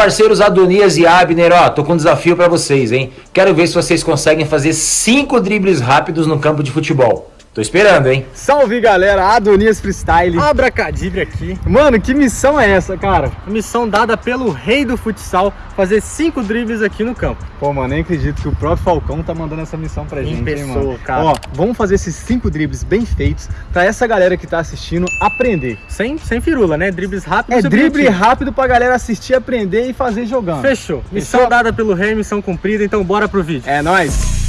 Parceiros Adonias e Abner, ó, tô com um desafio pra vocês, hein? Quero ver se vocês conseguem fazer cinco dribles rápidos no campo de futebol. Tô esperando, hein? Salve, galera! Adonias Freestyle. Abracadibre aqui. Mano, que missão é essa, cara? Missão dada pelo rei do futsal, fazer cinco dribles aqui no campo. Pô, mano, nem acredito que o próprio Falcão tá mandando essa missão pra gente, pessoa, hein, mano? cara. Ó, vamos fazer esses cinco dribles bem feitos pra essa galera que tá assistindo aprender. Sem, sem firula, né? Dribles rápidos É drible objetivos. rápido pra galera assistir, aprender e fazer jogando. Fechou. Missão Fechou? dada pelo rei, missão cumprida, então bora pro vídeo. É nóis!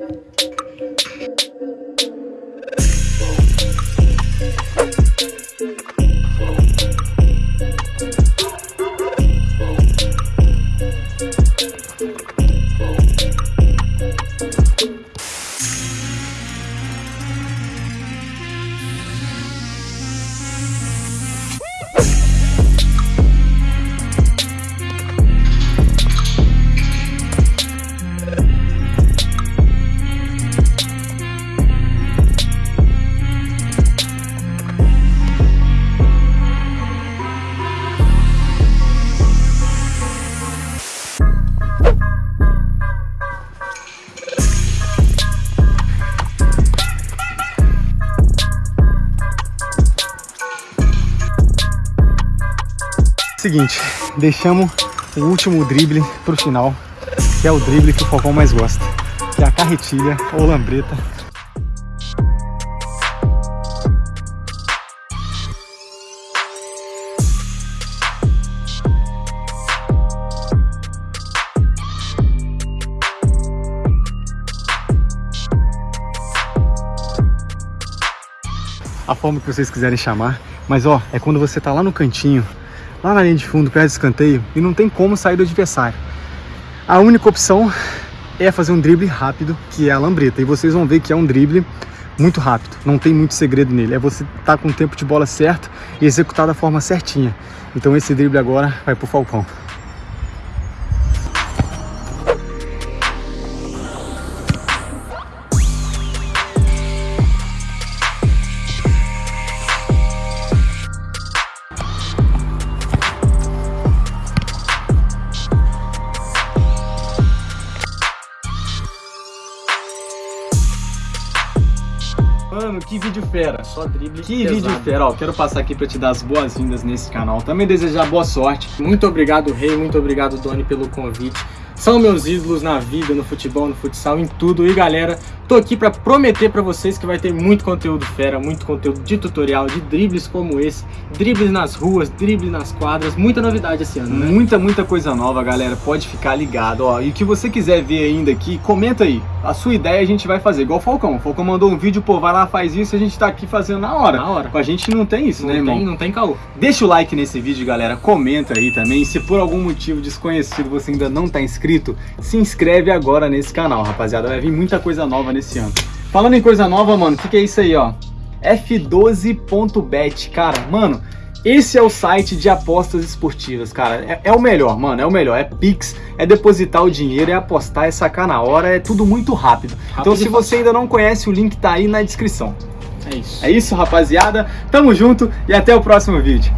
Música Seguinte, deixamos o último drible pro final, que é o drible que o Falcão mais gosta, que é a carretilha ou lambreta. A forma que vocês quiserem chamar, mas ó, é quando você tá lá no cantinho, lá na linha de fundo, perto do escanteio, e não tem como sair do adversário. A única opção é fazer um drible rápido, que é a lambreta. E vocês vão ver que é um drible muito rápido, não tem muito segredo nele. É você estar com o tempo de bola certo e executar da forma certinha. Então esse drible agora vai pro Falcão. Mano, que vídeo fera! Só drible Que pesado. vídeo fera, ó, quero passar aqui para te dar as boas-vindas nesse canal, também desejar boa sorte. Muito obrigado, Rei. Muito obrigado, Doni, pelo convite. São meus ídolos na vida, no futebol, no futsal, em tudo. E galera, tô aqui pra prometer pra vocês que vai ter muito conteúdo fera, muito conteúdo de tutorial, de dribles como esse, dribles nas ruas, dribles nas quadras, muita novidade esse ano, né? Muita, muita coisa nova, galera, pode ficar ligado, ó, e o que você quiser ver ainda aqui, comenta aí, a sua ideia a gente vai fazer, igual o Falcão, o Falcão mandou um vídeo, pô, vai lá, faz isso, a gente tá aqui fazendo na hora. Na hora. Com a gente não tem isso, Não né, irmão? tem, não tem caô. Deixa o like nesse vídeo, galera. Comenta aí também. Se por algum motivo desconhecido você ainda não tá inscrito, se inscreve agora nesse canal, rapaziada. Vai vir muita coisa nova nesse ano. Falando em coisa nova, mano, o que, que é isso aí, ó? F12.bet, cara, mano. Esse é o site de apostas esportivas, cara. É, é o melhor, mano. É o melhor. É Pix, é depositar o dinheiro, é apostar, é sacar na hora, é tudo muito rápido. então, Rápido se e você ainda não conhece, o link tá aí na descrição. É isso. É isso, rapaziada. Tamo junto e até o próximo vídeo.